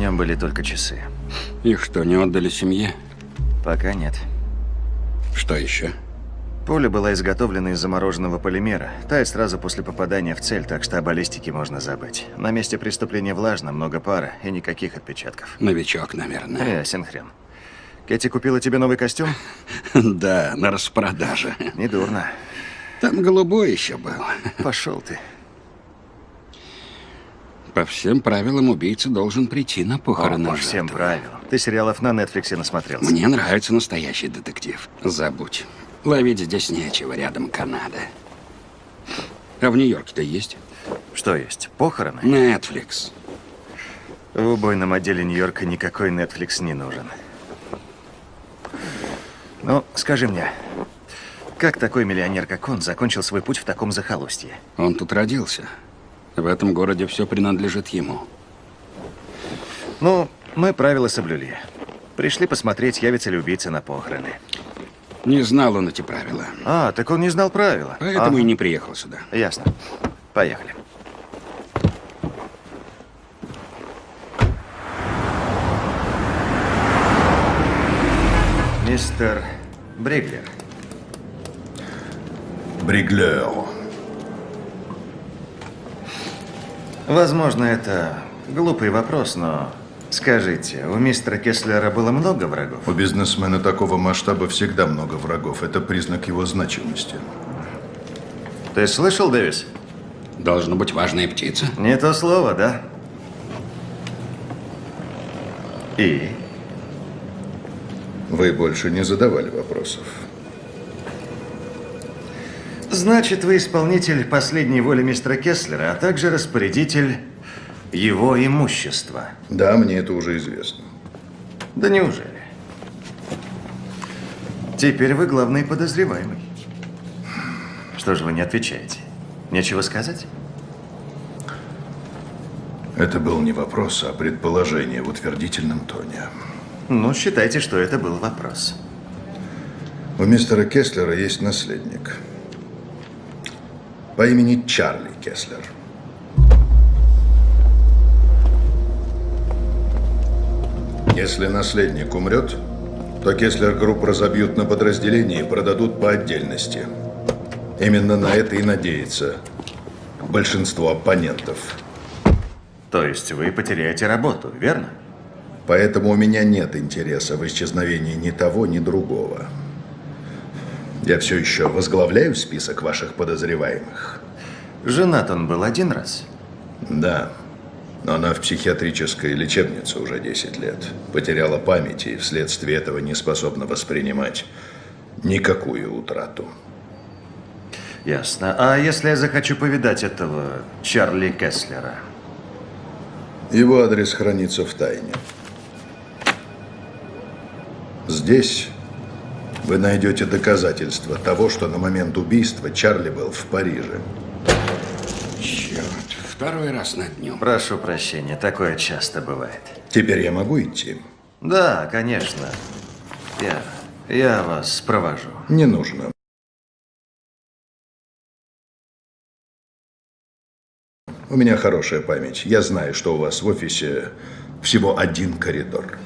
нем были только часы. Их что, не отдали семье? Пока нет. Что еще? Пуля была изготовлена из замороженного полимера. Тает сразу после попадания в цель, так что о баллистике можно забыть. На месте преступления влажно, много пара и никаких отпечатков. Новичок, наверное. Ясен хрен. Кэти купила тебе новый костюм? Да, на распродаже. Недурно. Там голубой еще был. Пошел ты. По всем правилам убийца должен прийти на О, похороны по всем жертвы. правилам. Ты сериалов на Нетфликсе насмотрелся. Мне нравится настоящий детектив. Забудь. Ловить здесь нечего, рядом Канада. А в Нью-Йорке-то есть? Что есть? Похороны? Netflix. В убойном отделе Нью-Йорка никакой Netflix не нужен. Ну, скажи мне, как такой миллионер, как он, закончил свой путь в таком захолустье? Он тут родился. В этом городе все принадлежит ему. Ну, мы правила соблюли. Пришли посмотреть, явится ли убийца на похороны. Не знал он эти правила. А, так он не знал правила. Поэтому Ага. и не приехал сюда. Ясно. Поехали. Мистер Бриглер, Бриглер. Возможно, это глупый вопрос, но скажите, у мистера Кеслера было много врагов? У бизнесмена такого масштаба всегда много врагов. Это признак его значимости. Ты слышал, Дэвис? Должно быть важная птица. Не то слово, да? И? Вы больше не задавали вопросов. Значит, вы исполнитель последней воли мистера Кеслера, а также распорядитель его имущества. Да, мне это уже известно. Да неужели? Теперь вы главный подозреваемый. Что же вы не отвечаете? Нечего сказать? Это был не вопрос, а предположение в утвердительном тоне. Ну, считайте, что это был вопрос. У мистера Кеслера есть наследник. По имени Чарли Кеслер. Если наследник умрет, то Кеслер Group разобьют на подразделения и продадут по отдельности. Именно на это и надеется большинство оппонентов. То есть вы потеряете работу, верно? Поэтому у меня нет интереса в исчезновении ни того, ни другого. Я все еще возглавляю список ваших подозреваемых. Женат он был один раз. Да, но она в психиатрической лечебнице уже 10 лет. Потеряла память и вследствие этого не способна воспринимать никакую утрату. Ясно. А если я захочу повидать этого Чарли Кеслера? Его адрес хранится в тайне. Здесь вы найдете доказательства того, что на момент убийства Чарли был в Париже. Черт, второй раз на дню. Прошу прощения, такое часто бывает. Теперь я могу идти? Да, конечно. Я, я вас провожу. Не нужно. У меня хорошая память. Я знаю, что у вас в офисе всего один коридор.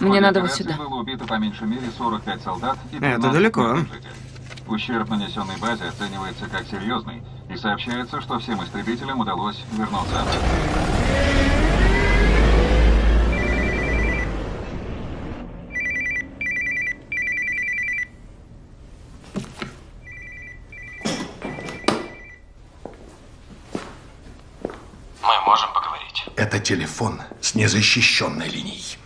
Мне надо вот сюда. было убито по меньшей мере 45 солдат и 15 Это далеко. жителей. Ущерб, нанесенный базе, оценивается как серьезный, и сообщается, что всем истребителям удалось вернуться обратно. Мы можем поговорить. Это телефон с незащищенной линией.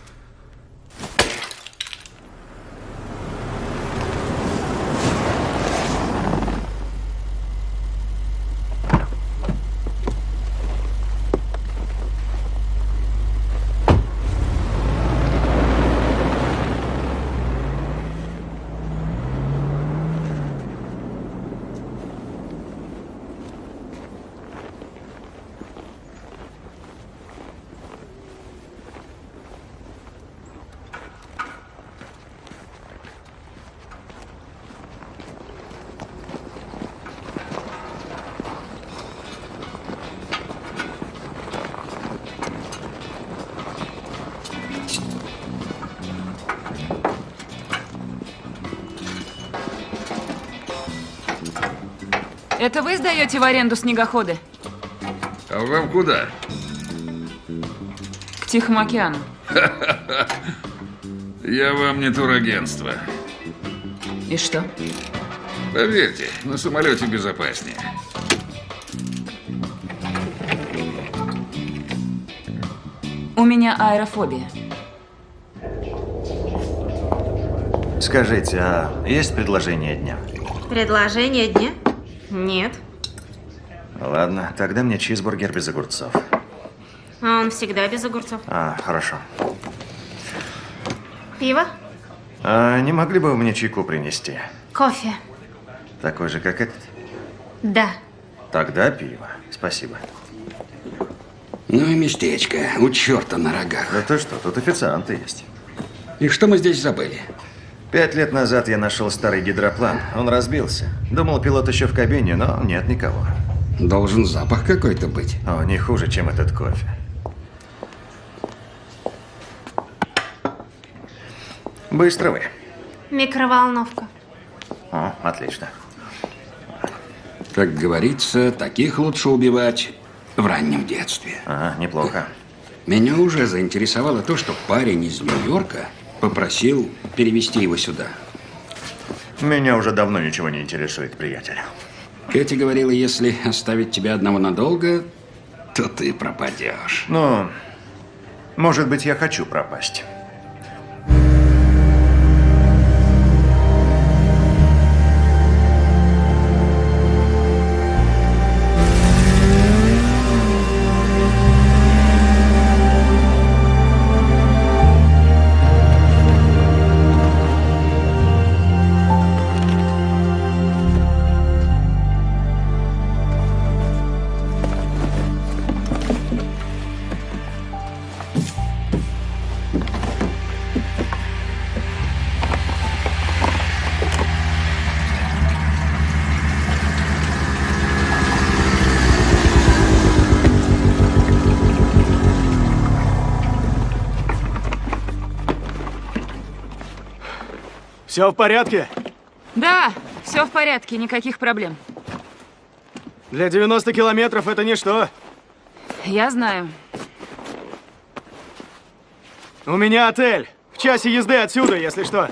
Это вы сдаете в аренду снегоходы? А вам куда? К Тихому океану. Я вам не турагентство. И что? Поверьте, на самолете безопаснее. У меня аэрофобия. Скажите, а есть предложение дня? Предложение дня? Нет. Ладно, тогда мне чизбургер без огурцов. А он всегда без огурцов. А, хорошо. Пиво? А не могли бы вы мне чайку принести? Кофе. Такой же, как этот? Да. Тогда пиво. Спасибо. Ну и местечко. У черта на рогах. Да ты что, тут официанты есть. И что мы здесь забыли? Пять лет назад я нашел старый гидроплан. Он разбился. Думал, пилот еще в кабине, но нет никого. Должен запах какой-то быть. О, не хуже, чем этот кофе. Быстро вы. Микроволновка. О, отлично. Как говорится, таких лучше убивать в раннем детстве. Ага, неплохо. Меня уже заинтересовало то, что парень из Нью-Йорка попросил перевести его сюда. Меня уже давно ничего не интересует, приятель. Кэти говорила, если оставить тебя одного надолго, то ты пропадешь. Ну, может быть, я хочу пропасть. Все в порядке? Да, все в порядке, никаких проблем. Для 90 километров это ничто. Я знаю. У меня отель. В часе езды отсюда, если что.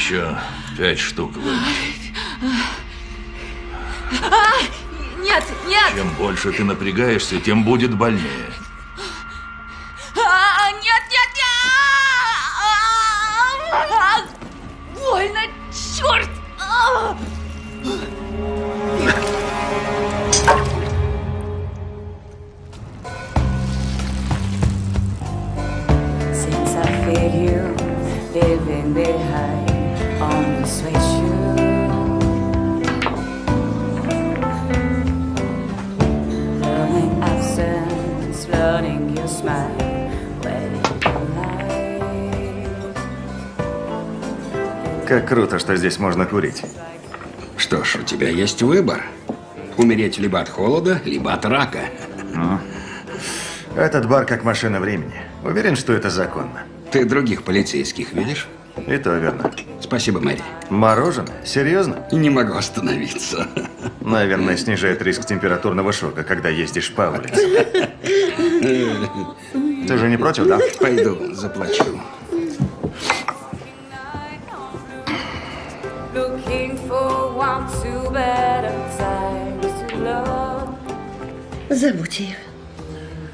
Еще пять штук вынуть. А, нет, нет! Чем больше ты напрягаешься, тем будет больнее. Здесь можно курить. Что ж, у тебя есть выбор. Умереть либо от холода, либо от рака. Ну, Этот бар как машина времени. Уверен, что это законно. Ты других полицейских видишь? И то верно. Спасибо, Мэри. Мороженое? Серьезно? Не могу остановиться. Наверное, снижает риск температурного шока, когда ездишь по улице. Ты же не против, да? Пойду, заплачу. Забудь ее.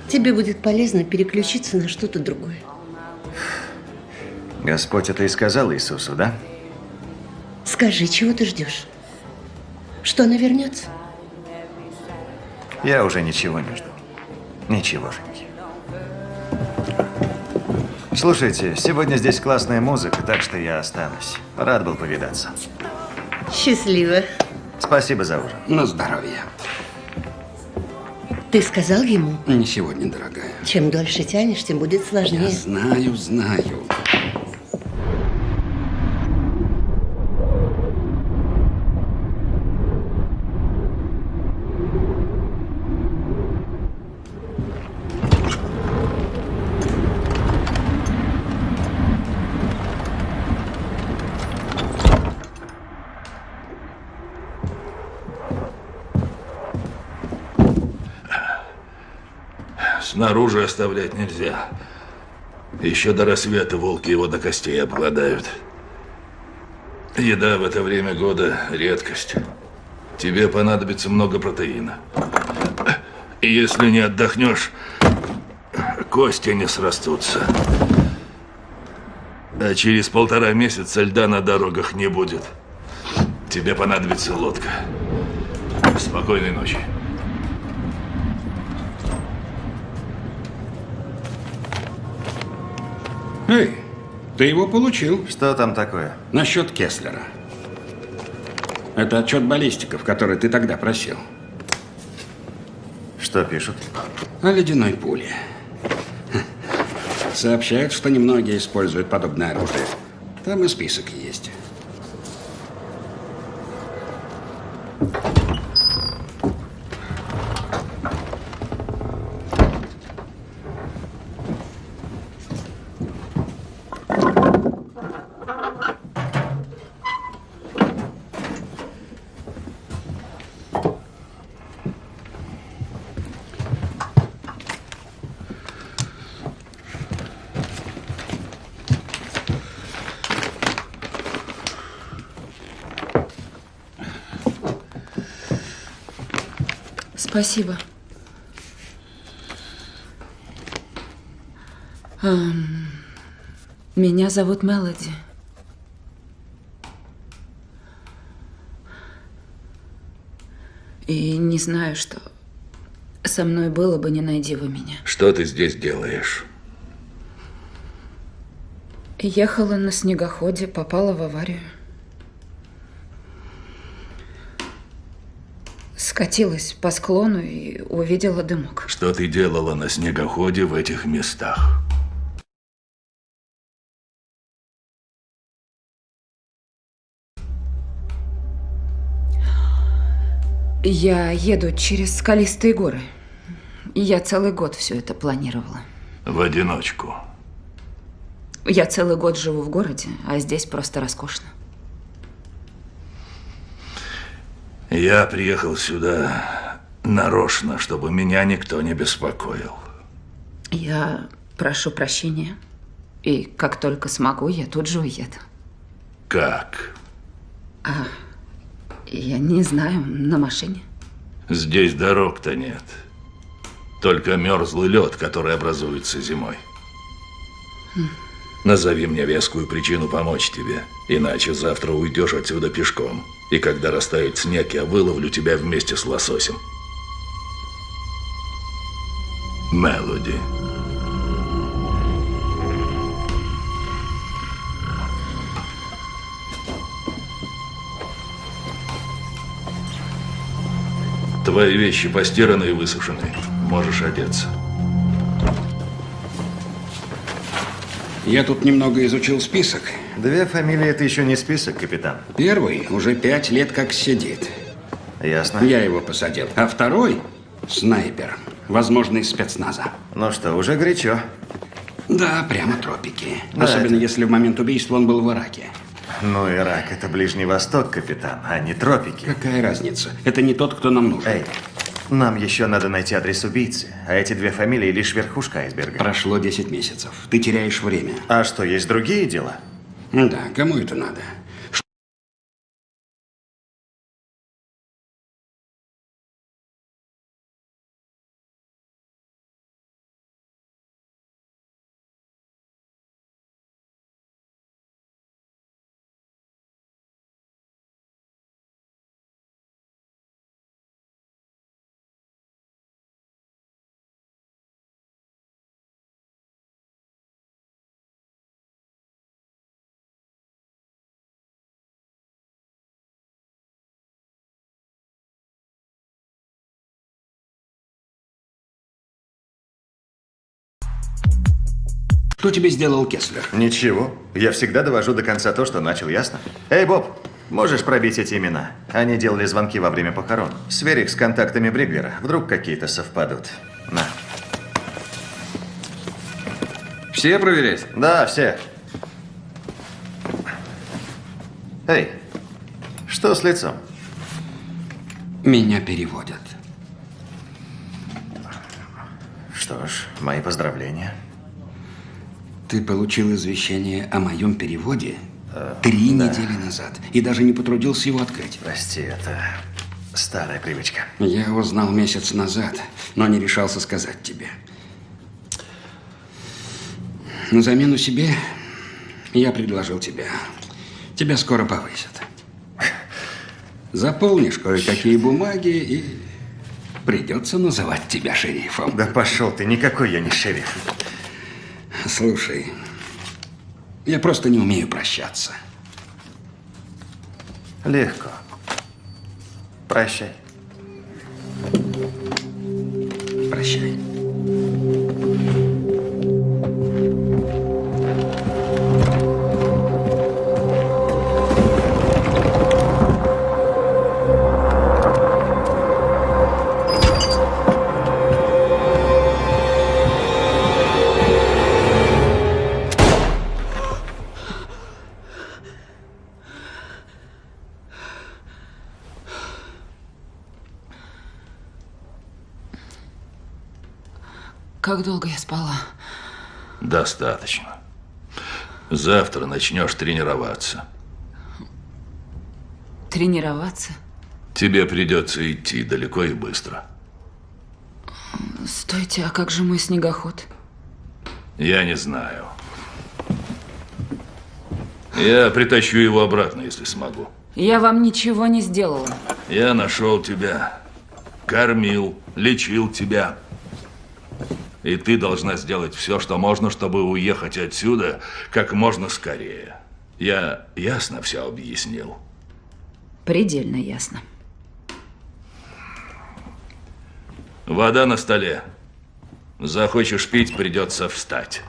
Тебе будет полезно переключиться на что-то другое. Господь это и сказал Иисусу, да? Скажи, чего ты ждешь? Что она вернется? Я уже ничего не жду. Ничегошеньки. Слушайте, сегодня здесь классная музыка, так что я останусь. Рад был повидаться. Счастливо. Спасибо за ужин. На здоровье. Ты сказал ему? Не сегодня, дорогая. Чем дольше тянешь, тем будет сложнее. Я знаю, знаю. Снаружи оставлять нельзя. Еще до рассвета волки его до костей обгладают. Еда в это время года – редкость. Тебе понадобится много протеина. И если не отдохнешь, кости не срастутся. А через полтора месяца льда на дорогах не будет. Тебе понадобится лодка. Спокойной ночи. Ты его получил. Что там такое? Насчет Кеслера. Это отчет баллистиков, который ты тогда просил. Что пишут? О ледяной пуле. Сообщают, что немногие используют подобное оружие. Там и список есть. Спасибо. Эм, меня зовут Мелоди. И не знаю, что со мной было бы, не найди вы меня. Что ты здесь делаешь? Ехала на снегоходе, попала в аварию. Скатилась по склону и увидела дымок. Что ты делала на снегоходе в этих местах? Я еду через скалистые горы. Я целый год все это планировала. В одиночку. Я целый год живу в городе, а здесь просто роскошно. Я приехал сюда нарочно, чтобы меня никто не беспокоил. Я прошу прощения. И как только смогу, я тут же уеду. Как? А, я не знаю, на машине. Здесь дорог-то нет. Только мерзлый лед, который образуется зимой. Хм. Назови мне вескую причину помочь тебе, иначе завтра уйдешь отсюда пешком. И когда растает снег, я выловлю тебя вместе с лососем. Мелоди. Твои вещи постираны и высушены. Можешь одеться. Я тут немного изучил список. Две фамилии – это еще не список, капитан. Первый уже пять лет как сидит. Ясно. Я его посадил. А второй – снайпер. Возможно, из спецназа. Ну что, уже горячо. Да, прямо тропики. Да, Особенно это- если в момент убийства он был в Ираке. Ну, Ирак – это Ближний Восток, капитан, а не тропики. Какая разница? Это не тот, кто нам нужен. Эй, нам еще надо найти адрес убийцы, а эти две фамилии лишь верхушка айсберга. Прошло 10 месяцев. Ты теряешь время. А что, есть другие дела? Да, кому это надо? Что тебе сделал Кеслер? Ничего. Я всегда довожу до конца то, что начал, ясно? Эй, Боб, можешь пробить эти имена? Они делали звонки во время похорон. Сверь их с контактами Бриглера. Вдруг какие-то совпадут. На. Все проверять? Да, все. Эй, что с лицом? Меня переводят. Что ж, мои поздравления. Ты получил извещение о моем переводе три недели назад и даже не потрудился его открыть. Прости, это старая привычка. Я узнал месяц назад, но не решался сказать тебе. На замену себе я предложил тебя. Тебя скоро повысят. Заполнишь кое-какие бумаги и придется называть тебя шерифом. Да пошел ты, никакой я не шериф. Слушай, я просто не умею прощаться. Легко. Прощай. Прощай. Достаточно. Завтра начнешь тренироваться. Тренироваться? Тебе придется идти далеко и быстро. Стойте, а как же мой снегоход? Я не знаю. Я притащу его обратно, если смогу. Я вам ничего не сделала. Я нашел тебя, кормил, лечил тебя. И ты должна сделать все, что можно, чтобы уехать отсюда как можно скорее. Я ясно все объяснил. Предельно ясно. Вода на столе. Захочешь пить, придется встать.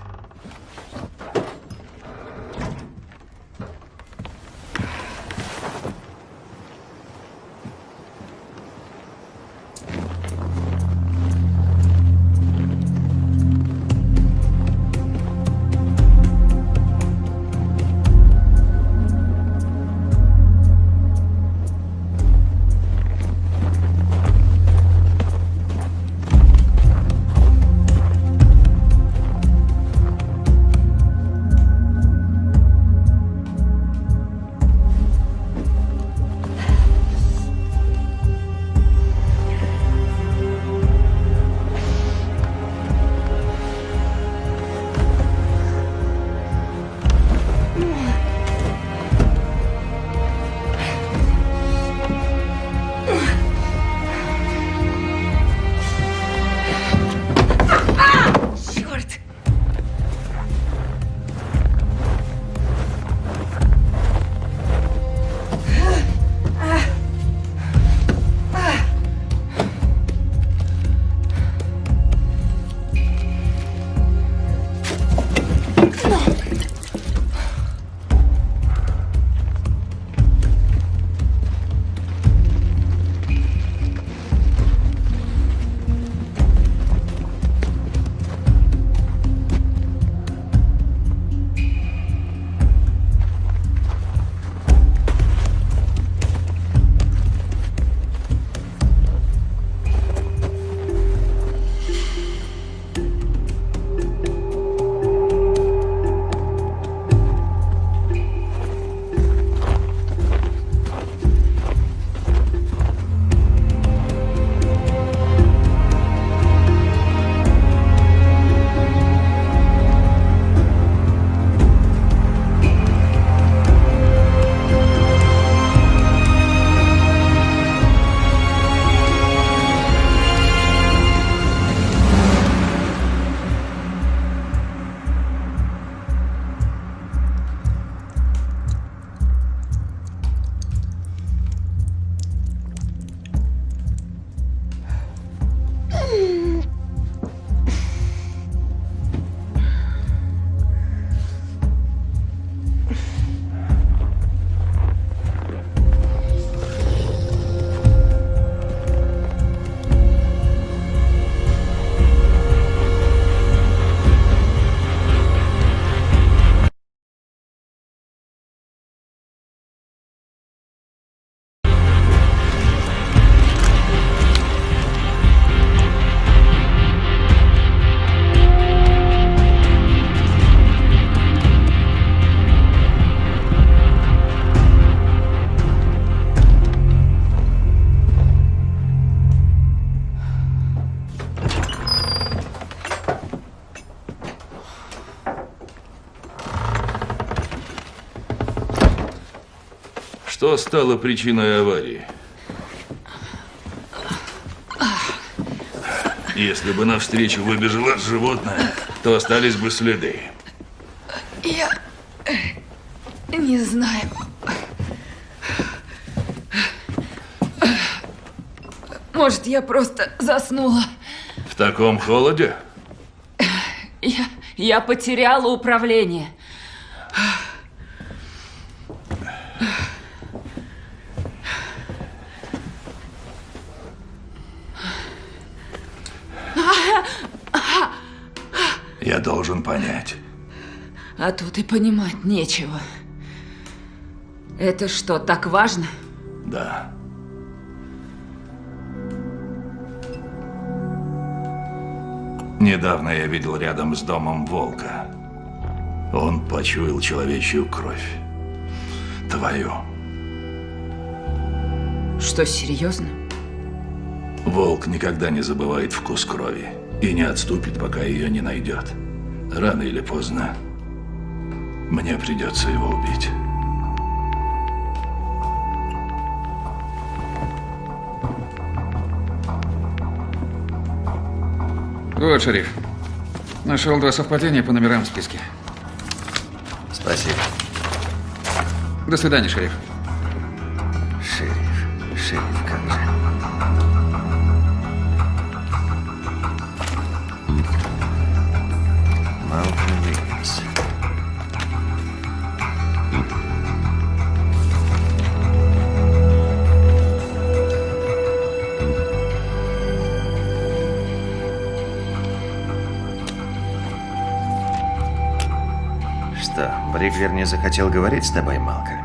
Что стало причиной аварии? Если бы навстречу выбежало животное, то остались бы следы. Я не знаю. Может, я просто заснула. В таком холоде? Я, я потеряла управление. Я должен понять. А тут и понимать нечего. Это что, так важно? Да. Недавно я видел рядом с домом волка. Он почуял человечью кровь. Твою. Что, серьезно? Волк никогда не забывает вкус крови и не отступит, пока ее не найдет. Рано или поздно мне придется его убить. Вот, шериф. Нашел два совпадения по номерам в списке. Спасибо. До свидания, шериф. Не захотел говорить с тобой, Малкольм?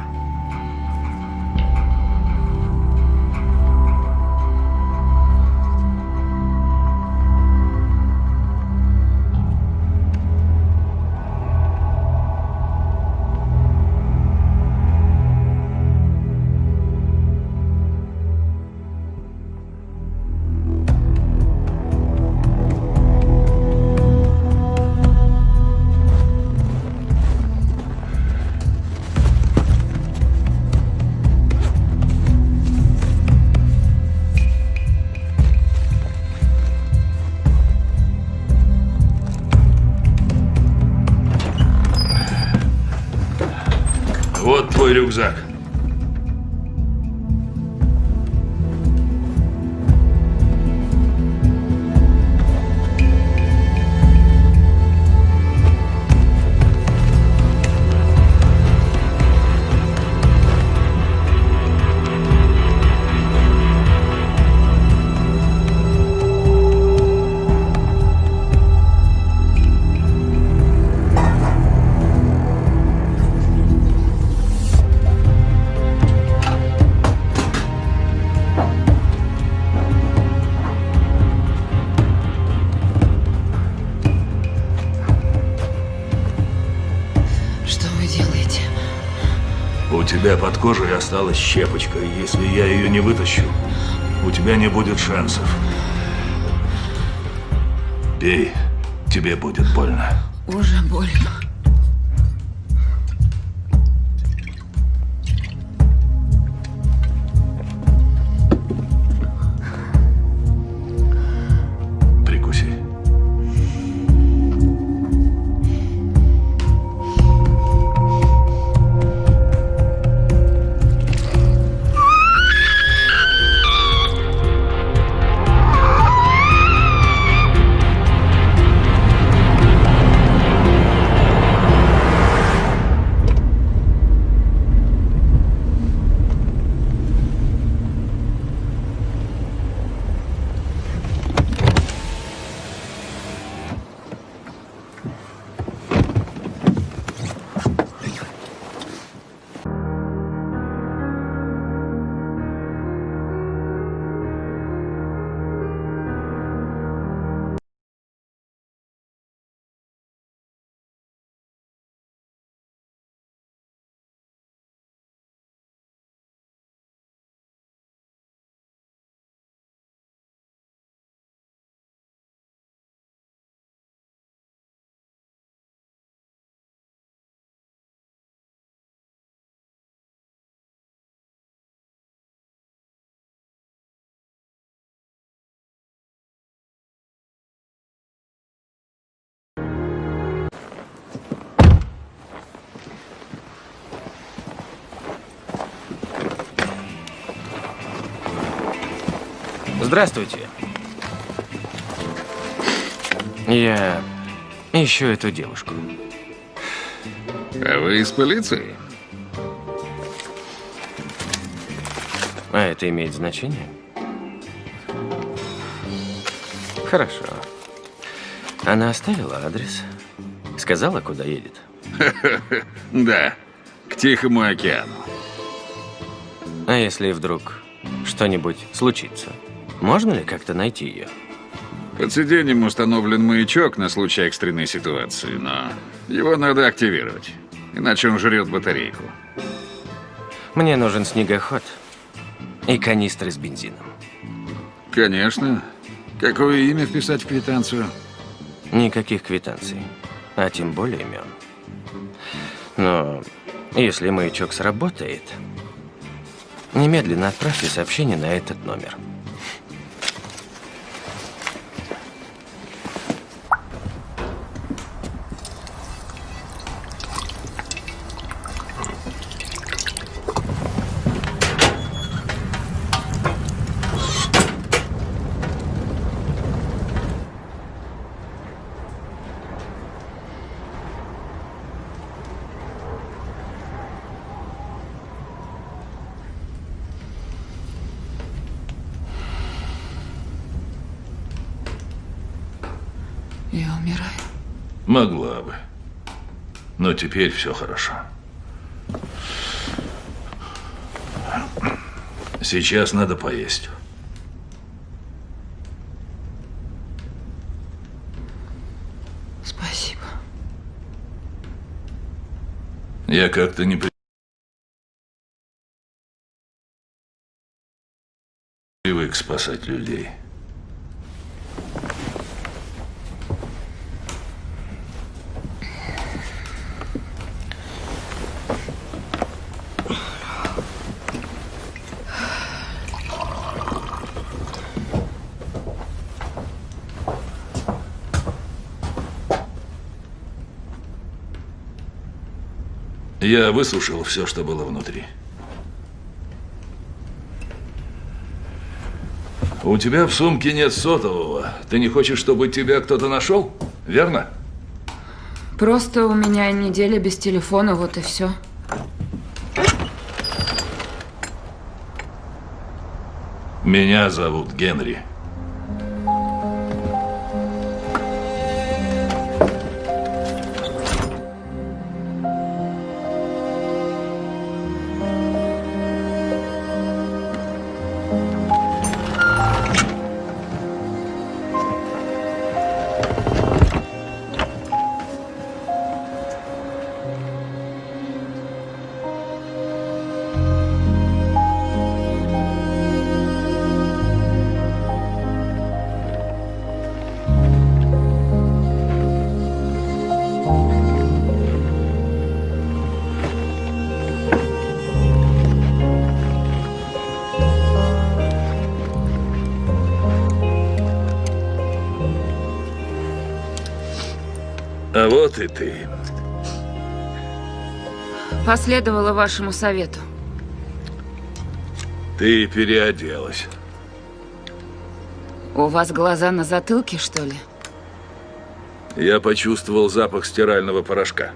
Тебя под кожей осталась щепочка, если я ее не вытащу, у тебя не будет шансов. Пей, тебе будет больно. Уже больно. Здравствуйте. Я ищу эту девушку. А вы из полиции? А это имеет значение? Хорошо. Она оставила адрес. Сказала, куда едет. Да, к Тихому океану. А если вдруг что-нибудь случится? Можно ли как-то найти ее? Под сиденьем установлен маячок на случай экстренной ситуации, но его надо активировать, иначе он жрет батарейку. Мне нужен снегоход и канистры с бензином. Конечно. Какое имя вписать в квитанцию? Никаких квитанций, а тем более имен. Но если маячок сработает, немедленно отправьте сообщение на этот номер. Я умираю. Могла бы. Но теперь все хорошо. Сейчас надо поесть. Спасибо. Я как-то не при- привык спасать людей. Я выслушал все, что было внутри. У тебя в сумке нет сотового. Ты не хочешь, чтобы тебя кто-то нашел? Верно? Просто у меня неделя без телефона, вот и все. Меня зовут Генри. Вот и ты. Последовала вашему совету. Ты переоделась. У вас глаза на затылке, что ли? Я почувствовал запах стирального порошка.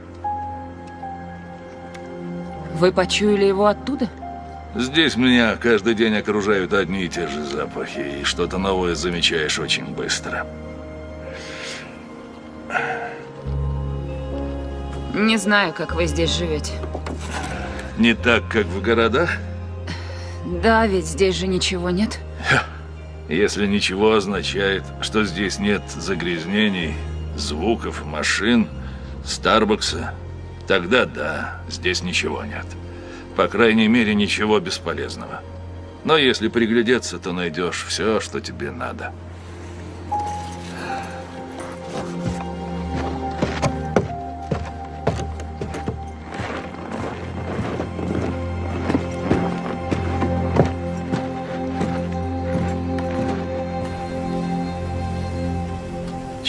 Вы почуяли его оттуда? Здесь меня каждый день окружают одни и те же запахи, и что-то новое замечаешь очень быстро. Не знаю, как вы здесь живете. Не так, как в городах? Да, ведь здесь же ничего нет. Если ничего означает, что здесь нет загрязнений, звуков, машин, Старбакса, тогда да, здесь ничего нет. По крайней мере, ничего бесполезного. Но если приглядеться, то найдешь все, что тебе надо.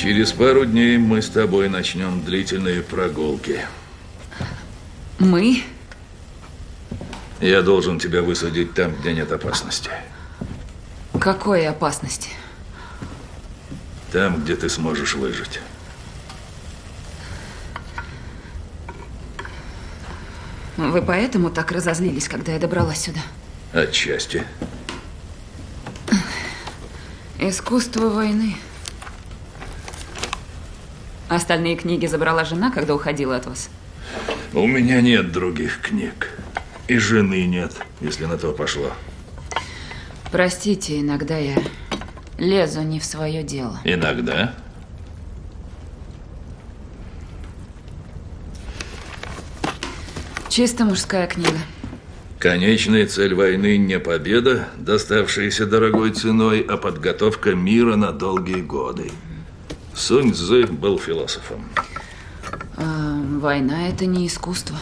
Через пару дней мы с тобой начнем длительные прогулки. Мы? Я должен тебя высадить там, где нет опасности. Какой опасности? Там, где ты сможешь выжить. Вы поэтому так разозлились, когда я добралась сюда? Отчасти. Искусство войны. Остальные книги забрала жена, когда уходила от вас. У меня нет других книг. И жены нет, если на то пошло. Простите, иногда я лезу не в свое дело. Иногда. Чисто мужская книга. Конечная цель войны не победа, доставшаяся дорогой ценой, а подготовка мира на долгие годы. Сунь Цзы был философом. А, война это не искусство.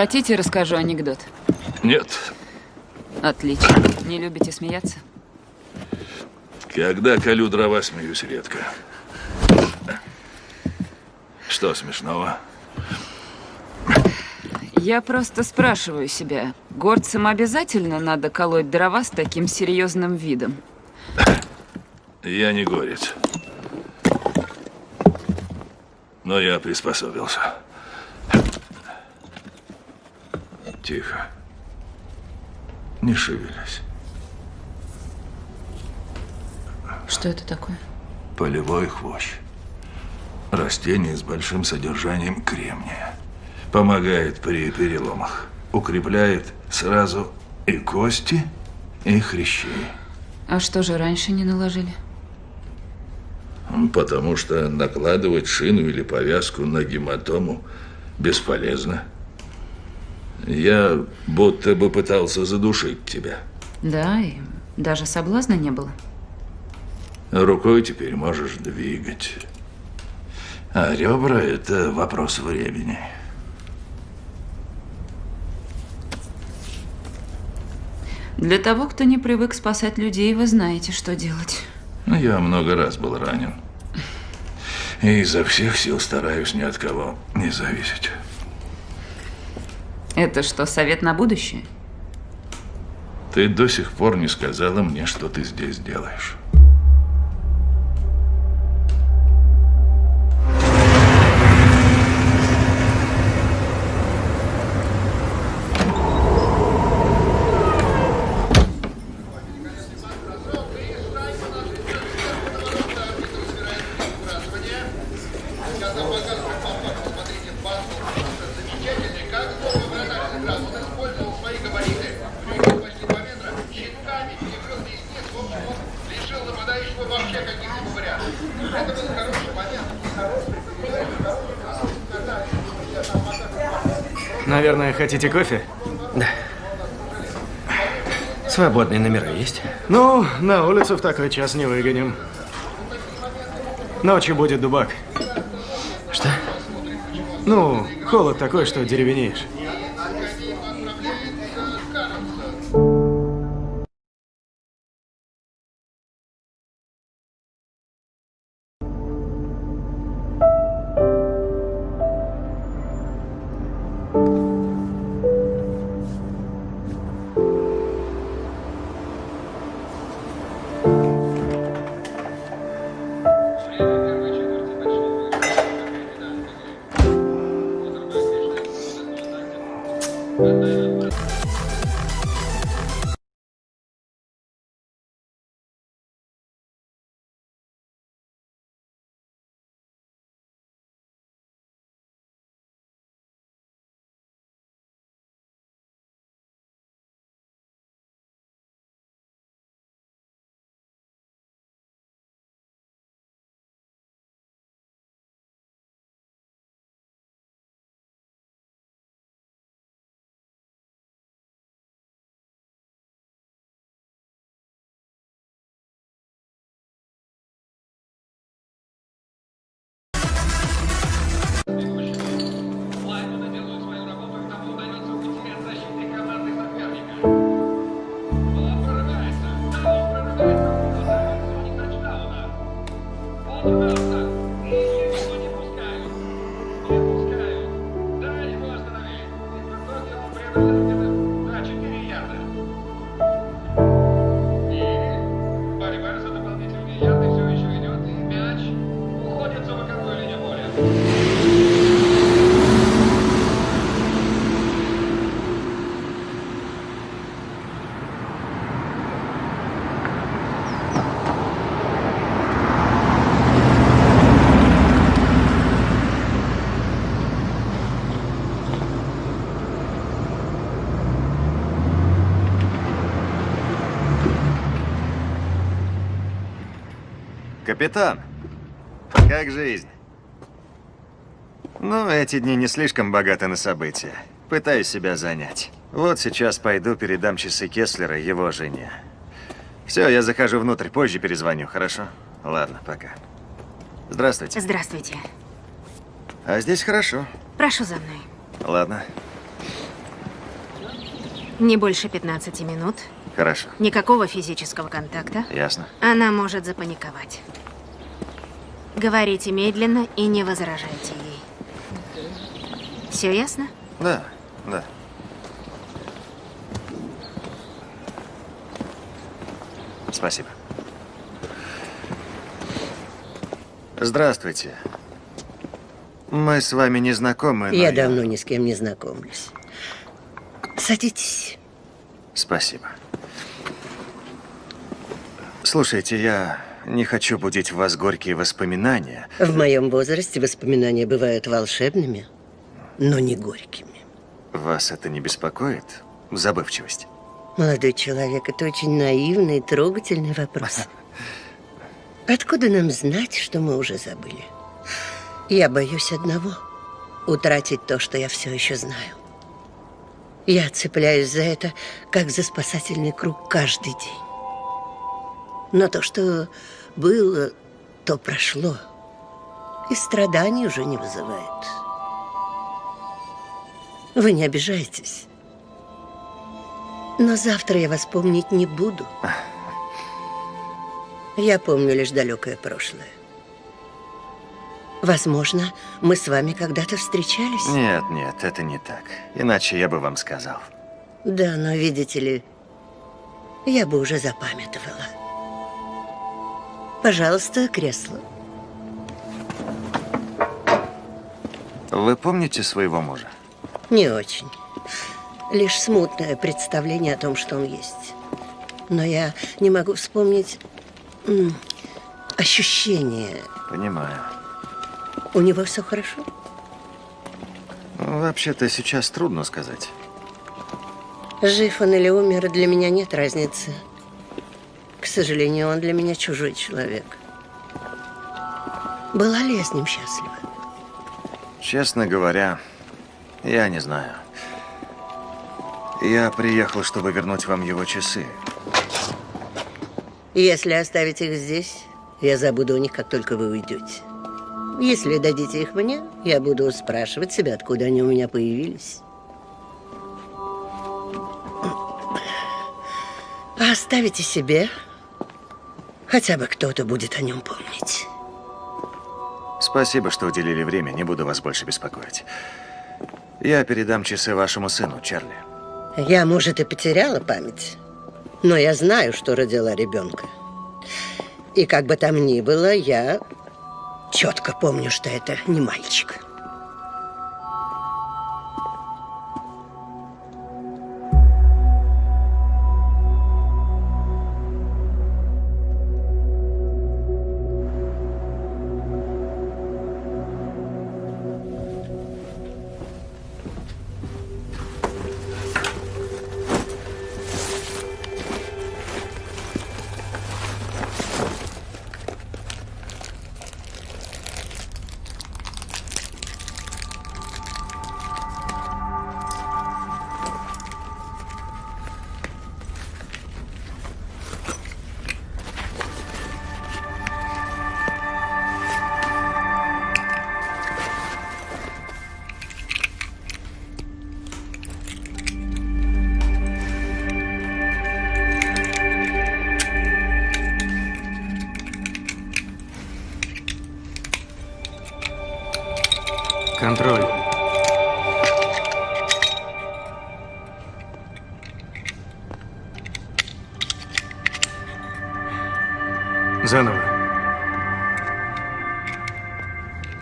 Хотите, расскажу анекдот? Нет. Отлично. Не любите смеяться? Когда колю дрова, смеюсь редко. Что смешного? Я просто спрашиваю себя, горцам обязательно надо колоть дрова с таким серьезным видом? Я не горец. Но я приспособился. Тихо. Не шевелись. Что это такое? Полевой хвощ. Растение с большим содержанием кремния. Помогает при переломах. Укрепляет сразу и кости, и хрящи. А что же раньше не наложили? Потому что накладывать шину или повязку на гематому бесполезно. Я будто бы пытался задушить тебя. Да, и даже соблазна не было. Рукой теперь можешь двигать. А ребра – это вопрос времени. Для того, кто не привык спасать людей, вы знаете, что делать. Я много раз был ранен. И изо всех сил стараюсь ни от кого не зависеть. Это что, совет на будущее? Ты до сих пор не сказала мне, что ты здесь делаешь. Хотите кофе? Да. Свободные номера есть? Ну, на улицу в такой час не выгоним. Ночью будет дубак. Что? Ну, холод такой, что деревенеешь. Капитан, как жизнь? Ну, эти дни не слишком богаты на события. Пытаюсь себя занять. Вот сейчас пойду передам часы Кеслера его жене. Все, я захожу внутрь, позже перезвоню, хорошо? Ладно, пока. Здравствуйте. Здравствуйте. А здесь хорошо. Прошу за мной. Ладно, Не больше 15 минут. хорошо. Никакого физического контакта. Ясно. Она может запаниковать. Говорите медленно и не возражайте ей. Все ясно? Да, да. Спасибо. Здравствуйте. Мы с вами не знакомы, но Я давно ни с кем не знакомлюсь. Садитесь. Спасибо. Слушайте, я не хочу будить в вас горькие воспоминания. В моем возрасте воспоминания бывают волшебными, но не горькими. Вас это не беспокоит? Забывчивость? Молодой человек, это очень наивный и трогательный вопрос. Откуда нам знать, что мы уже забыли? Я боюсь одного – утратить то, что я все еще знаю. Я цепляюсь за это, как за спасательный круг каждый день. Но то, что было, то прошло. И страданий уже не вызывает. Вы не обижайтесь. Но завтра я вас помнить не буду. Я помню лишь далекое прошлое. Возможно, мы с вами когда-то встречались? Нет, нет, это не так. Иначе я бы вам сказал. Да, но видите ли, я бы уже запамятовала. Пожалуйста, кресло. Вы помните своего мужа? Не очень. Лишь смутное представление о том, что он есть. Но я не могу вспомнить ощущение. Понимаю. У него все хорошо? Вообще-то сейчас трудно сказать. Жив он или умер, для меня нет разницы. К сожалению, он для меня чужой человек. Была ли я с ним счастлива? Честно говоря, я не знаю. Я приехал, чтобы вернуть вам его часы. Если оставить их здесь, я забуду о них, как только вы уйдете. Если дадите их мне, я буду спрашивать себя, откуда они у меня появились. А оставите себе, хотя бы кто-то будет о нем помнить. Спасибо, что уделили время, не буду вас больше беспокоить. Я передам часы вашему сыну, Чарли. Я, может, и потеряла память, но я знаю, что родила ребенка. И как бы там ни было, я четко помню, что это не мальчик.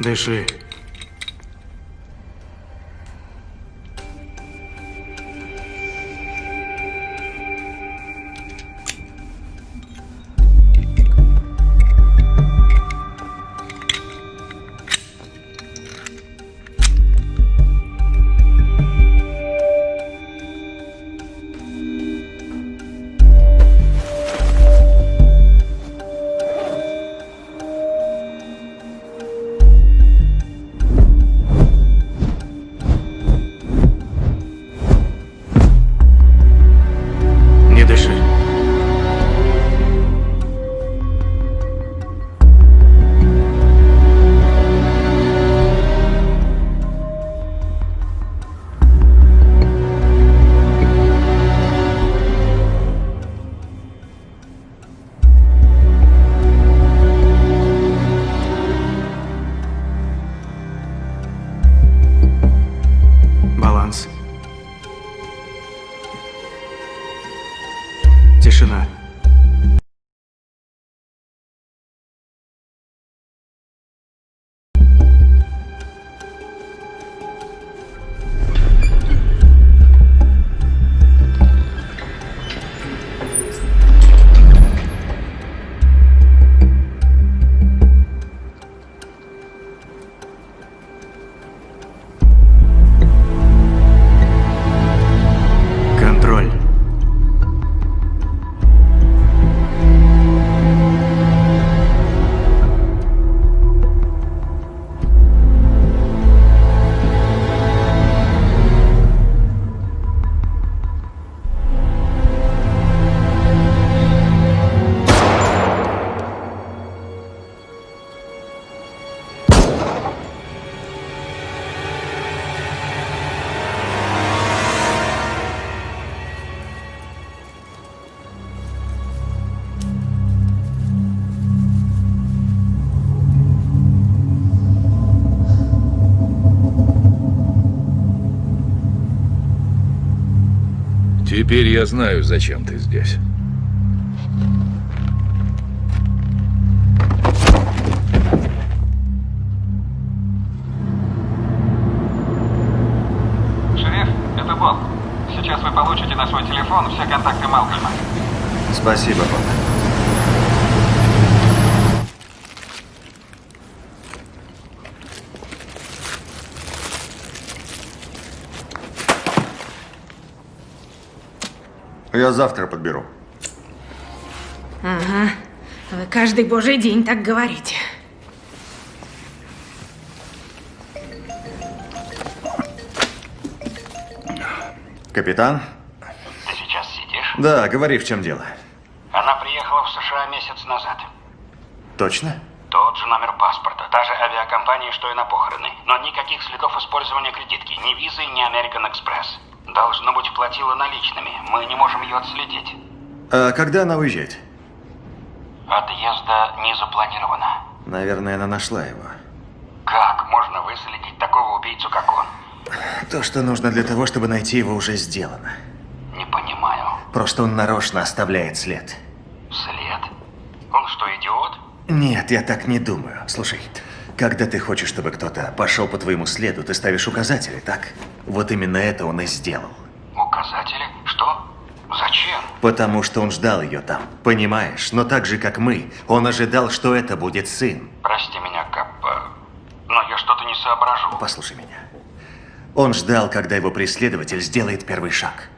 这事 Теперь я знаю, зачем ты здесь. Шериф, это Боб. Сейчас вы получите на свой телефон все контакты Малкольма. Спасибо, Боб. Я завтра подберу. Ага. Вы каждый божий день так говорите. Капитан? Ты сейчас сидишь? Да, говори, в чем дело. Она приехала в США месяц назад. Точно? Тот же номер паспорта, та же авиакомпания, что и на похороны. Но никаких следов использования кредитки, ни визы, ни American Express. Должно быть, платила наличными. Мы не можем ее отследить. А когда она уезжает? Отъезда не запланировано. Наверное, она нашла его. Как можно выследить такого убийцу, как он? То, что нужно для того, чтобы найти его, уже сделано. Не понимаю. Просто он нарочно оставляет след. След? Он что, идиот? Нет, я так не думаю. Слушай, когда ты хочешь, чтобы кто-то пошел по твоему следу, ты ставишь указатели, так? Вот именно это он и сделал. Указатели? Что? Зачем? Потому что он ждал ее там, понимаешь? Но так же, как мы, он ожидал, что это будет сын. Прости меня, Кап, э, но я что-то не соображу. Послушай меня. Он ждал, когда его преследователь сделает первый шаг.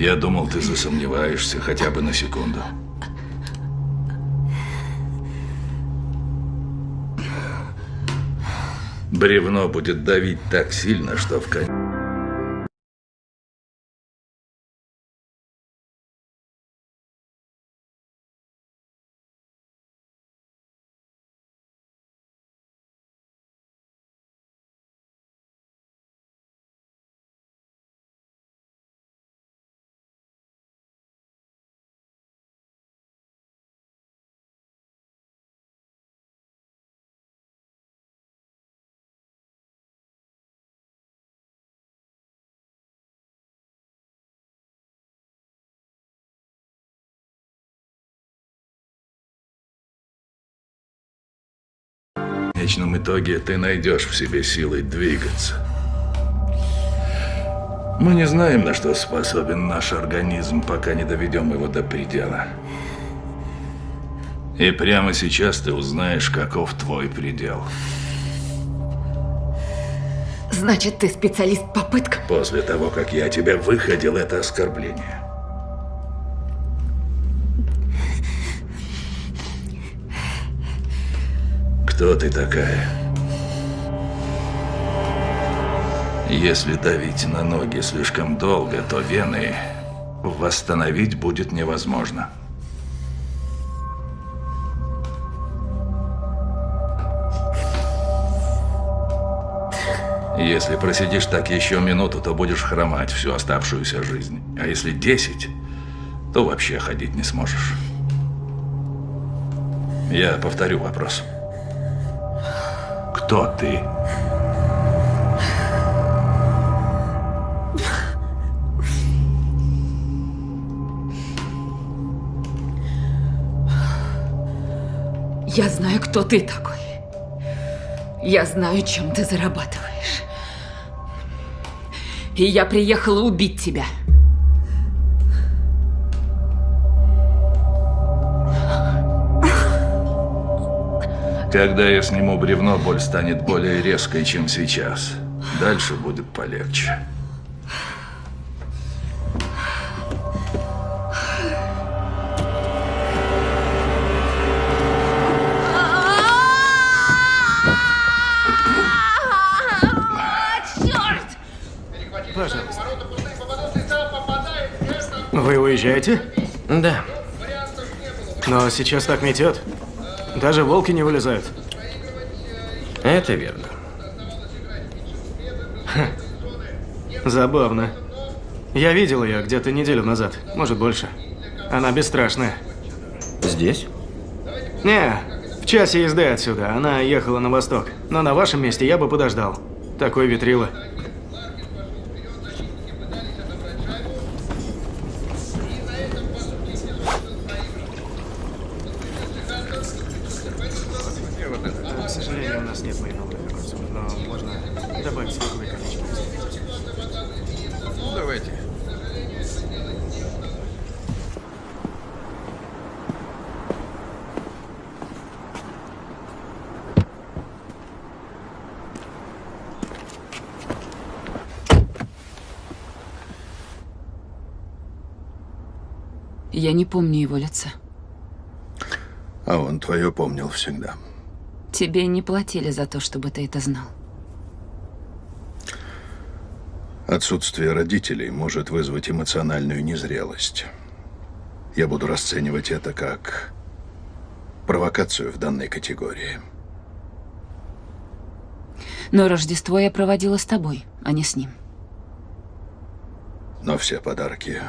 Я думал, ты засомневаешься хотя бы на секунду. Бревно будет давить так сильно, что в конце... конечном итоге ты найдешь в себе силы двигаться. Мы не знаем, на что способен наш организм, пока не доведем его до предела. И прямо сейчас ты узнаешь, каков твой предел. Значит, ты специалист по пыткам? После того, как я тебя выходил, это оскорбление. Кто ты такая? Если давить на ноги слишком долго, то вены восстановить будет невозможно. Если просидишь так еще минуту, то будешь хромать всю оставшуюся жизнь. А если 10, то вообще ходить не сможешь. Я повторю вопрос. Кто ты? Я знаю, кто ты такой. Я знаю, чем ты зарабатываешь. И я приехала убить тебя. Когда я сниму бревно, боль станет более резкой, чем сейчас. Дальше будет полегче. Пожалуйста. Вы уезжаете? Да. Но сейчас так метет. Даже волки не вылезают. Это верно. Забавно. Я видел ее где-то неделю назад, может больше. Она бесстрашная. Здесь? Не, в часе езды отсюда. Она ехала на восток. Но на вашем месте я бы подождал. Такой ветрило. К сожалению, у нас нет майновых огурцов, но можно добавить сливовое количество. Ну, давайте. Я не помню его лица. А он твое помнил всегда. Тебе не платили за то, чтобы ты это знал. Отсутствие родителей может вызвать эмоциональную незрелость. Я буду расценивать это как провокацию в данной категории. Но Рождество я проводила с тобой, а не с ним. Но все подарки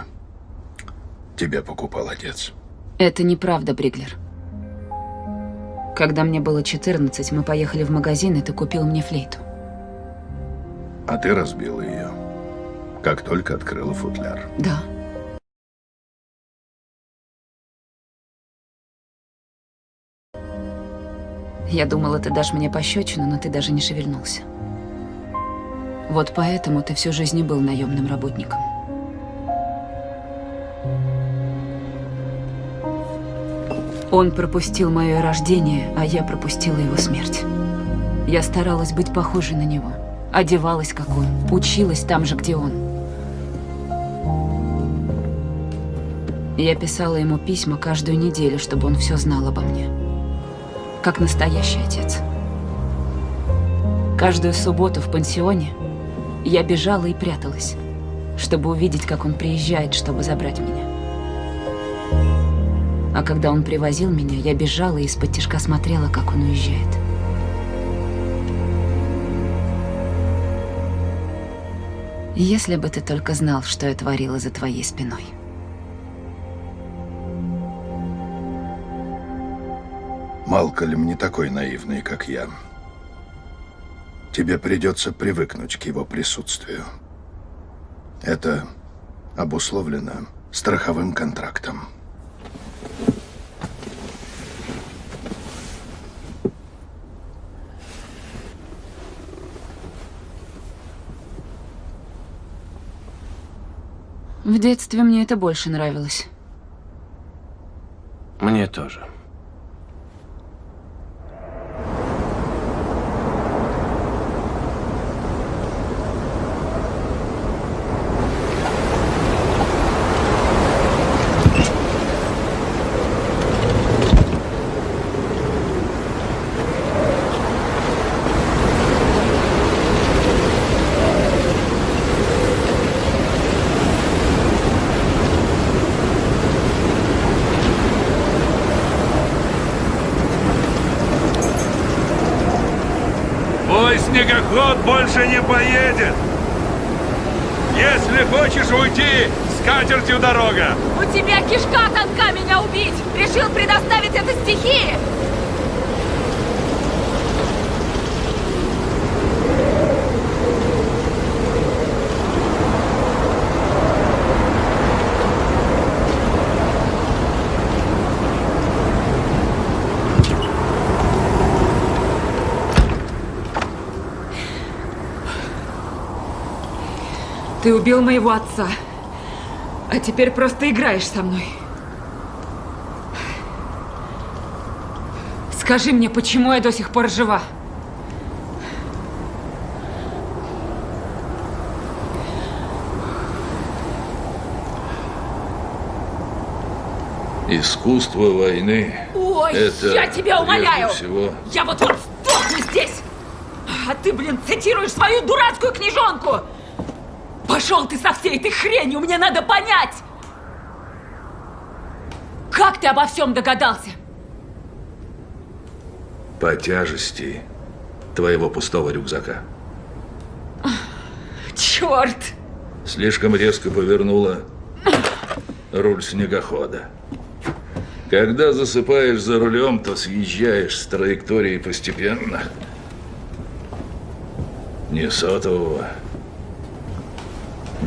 тебе покупал отец. Это неправда, Бриглер. Когда мне было 14, мы поехали в магазин, и ты купил мне флейту. А ты разбила ее, как только открыла футляр. Да. Я думала, ты дашь мне пощечину, но ты даже не шевельнулся. Вот поэтому ты всю жизнь и был наемным работником. Он пропустил мое рождение, а я пропустила его смерть. Я старалась быть похожей на него. Одевалась, как он. Училась там же, где он. Я писала ему письма каждую неделю, чтобы он все знал обо мне. Как настоящий отец. Каждую субботу в пансионе я бежала и пряталась, чтобы увидеть, как он приезжает, чтобы забрать меня. А когда он привозил меня, я бежала и из-под тяжка смотрела, как он уезжает. Если бы ты только знал, что я творила за твоей спиной. Малкольм не такой наивный, как я. Тебе придется привыкнуть к его присутствию. Это обусловлено страховым контрактом. В детстве мне это больше нравилось. Мне тоже. Ты убил моего отца. А теперь просто играешь со мной. Скажи мне, почему я до сих пор жива? Искусство войны. Ой, это я тебя умоляю! всего Я вот вот сдохну здесь! А ты, блин, цитируешь свою дурацкую книжонку! Пошел ты со всей этой хренью, мне надо понять! Как ты обо всем догадался? по тяжести твоего пустого рюкзака. Черт! Слишком резко повернула руль снегохода. Когда засыпаешь за рулем, то съезжаешь с траектории постепенно. Ни сотового,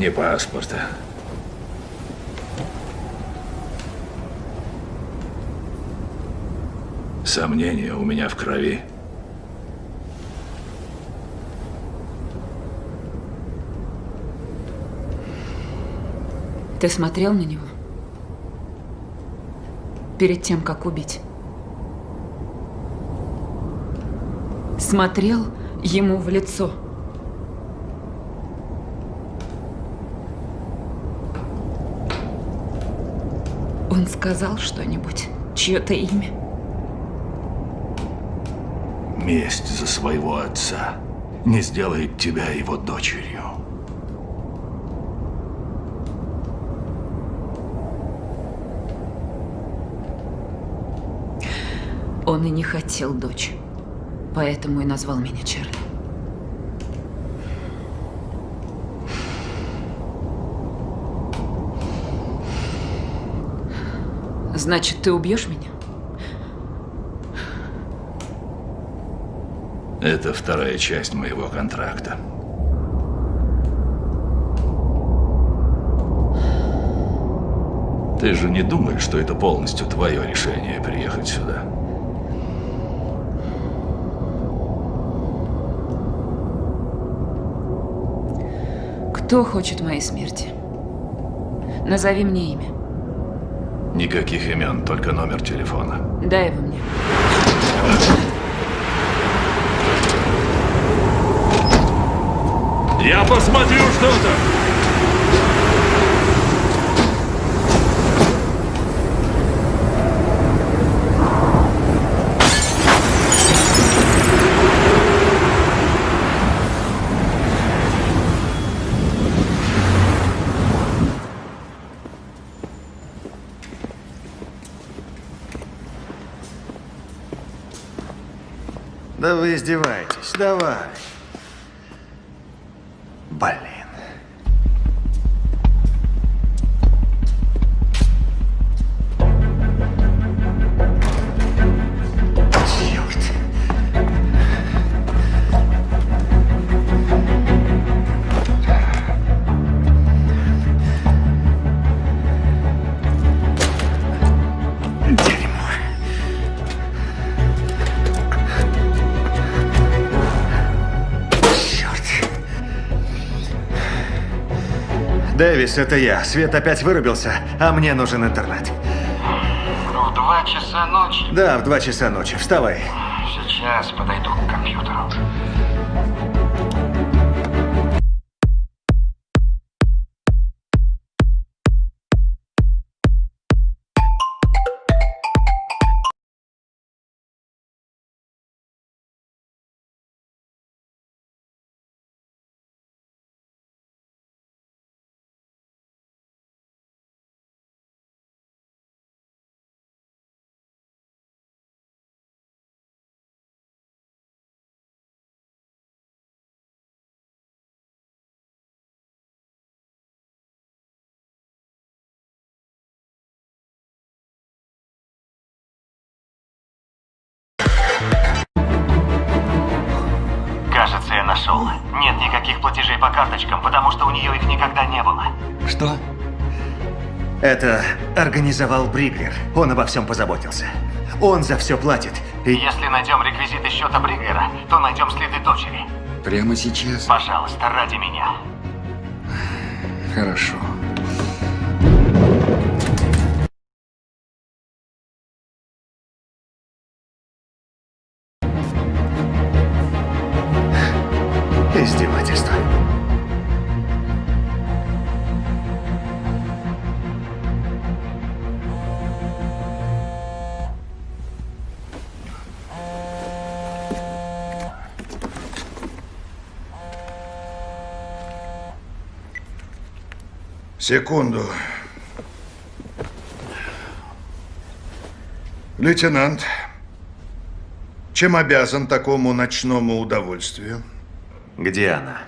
ни паспорта. Сомнения у меня в крови. Ты смотрел на него? Перед тем, как убить? Смотрел ему в лицо? Он сказал что-нибудь? Чье-то имя? Месть за своего отца не сделает тебя его дочерью. Он и не хотел дочь. Поэтому и назвал меня Чарли. Значит, ты убьешь меня? Это вторая часть моего контракта. Ты же не думаешь, что это полностью твое решение приехать сюда? Кто хочет моей смерти? Назови мне имя. Никаких имен, только номер телефона. Дай его мне. Я посмотрю что-то! Да издеваетесь. Давай. Дэвис, это я. Свет опять вырубился, а мне нужен интернет. Ну, в два часа ночи. Да, в два часа ночи. Вставай. Нашел. Нет никаких платежей по карточкам, потому что у нее их никогда не было. Что? Это организовал Бриглер. Он обо всем позаботился. Он за все платит. И... Если найдем реквизиты счета Бриглера, то найдем следы дочери. Прямо сейчас? Пожалуйста, ради меня. Хорошо. Секунду. Лейтенант, чем обязан такому ночному удовольствию? Где она?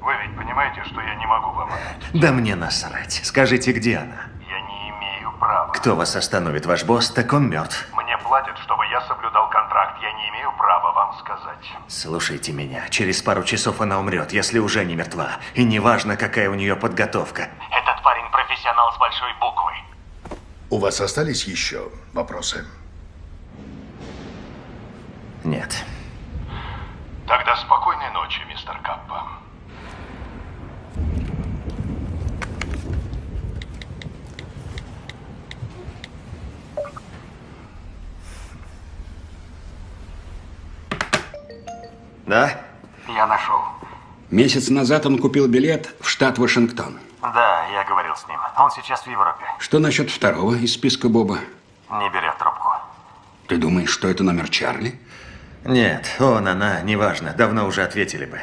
Вы ведь понимаете, что я не могу вам Да мне насрать. Скажите, где она? Я не имею права. Кто вас остановит? Ваш босс? Так он мертв. Мне платят, чтобы я соблюдал контракт. Я не имею права вам сказать. Слушайте меня. Через пару часов она умрет, если уже не мертва. И неважно, какая у нее подготовка. Этот парень профессионал с большой буквы. У вас остались еще вопросы? Нет. Тогда спокойной ночи, мистер Каппа. Да? Я нашел. Месяц назад он купил билет в штат Вашингтон. Да, я говорил с ним. Он сейчас в Европе. Что насчет второго из списка Боба? Не берет трубку. Ты думаешь, что это номер Чарли? Нет, он, она, неважно. Давно уже ответили бы.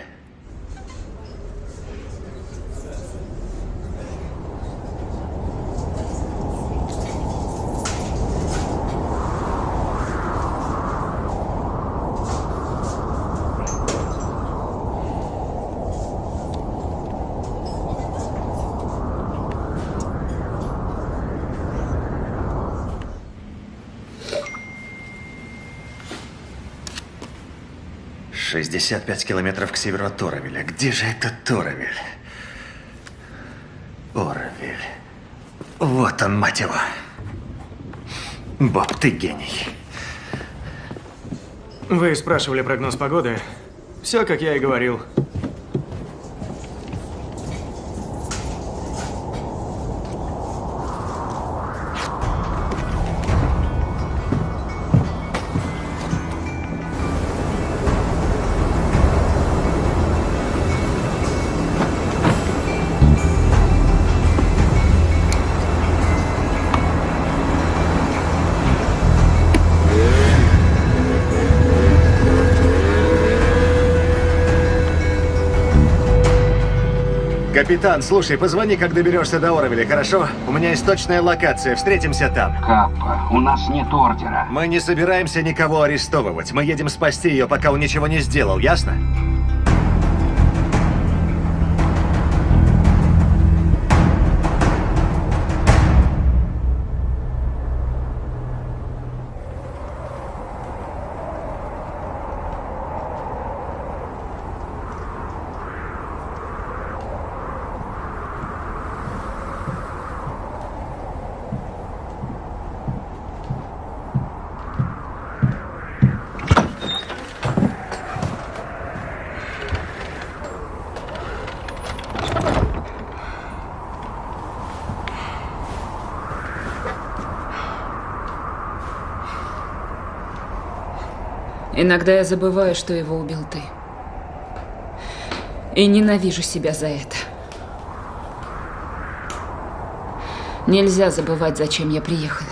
Шестьдесят пять километров к северу от Торовеля. Где же этот Торовель? Оровель. Вот он, мать его. Боб, ты гений. Вы спрашивали прогноз погоды. Все, как я и говорил. Капитан, слушай, позвони, как доберешься до Оровеля, хорошо? У меня есть точная локация, встретимся там. Каппа, у нас нет ордера. Мы не собираемся никого арестовывать. Мы едем спасти ее, пока он ничего не сделал, ясно? Иногда я забываю, что его убил ты. И ненавижу себя за это. Нельзя забывать, зачем я приехала.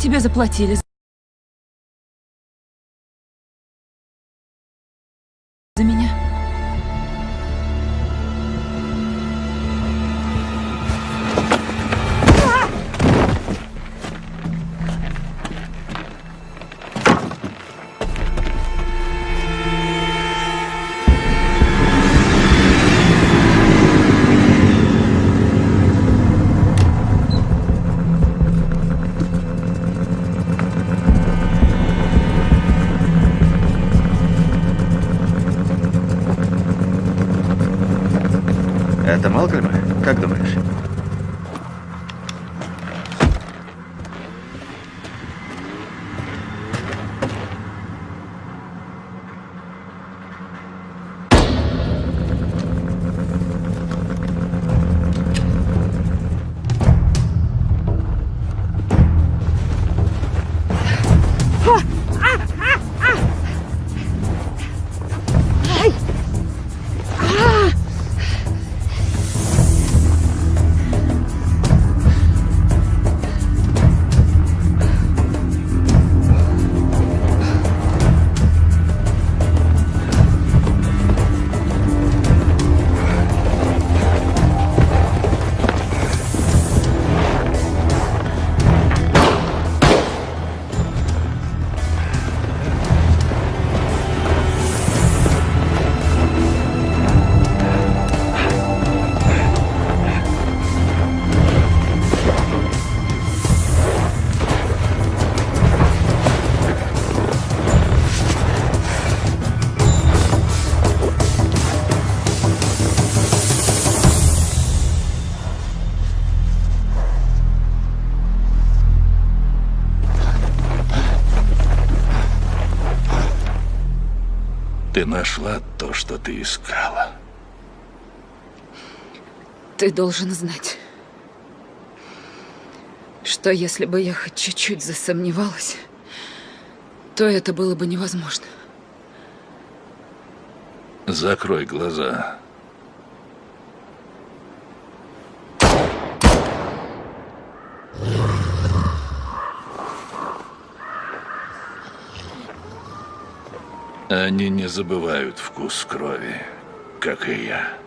Тебе заплатили Это Малкольма? Как думаешь? Ты нашла то, что ты искала. Ты должен знать, что если бы я хоть чуть-чуть засомневалась, то это было бы невозможно. Закрой глаза. Они не забывают вкус крови, как и я.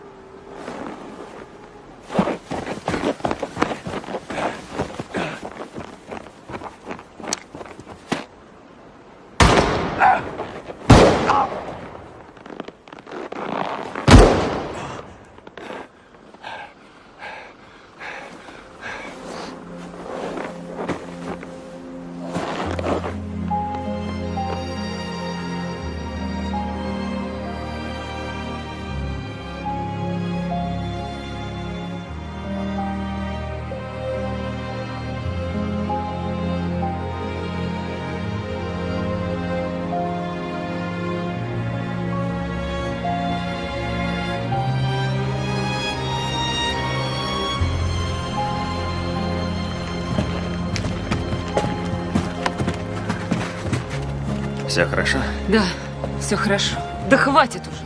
Все хорошо? Да, все хорошо. Да хватит уже.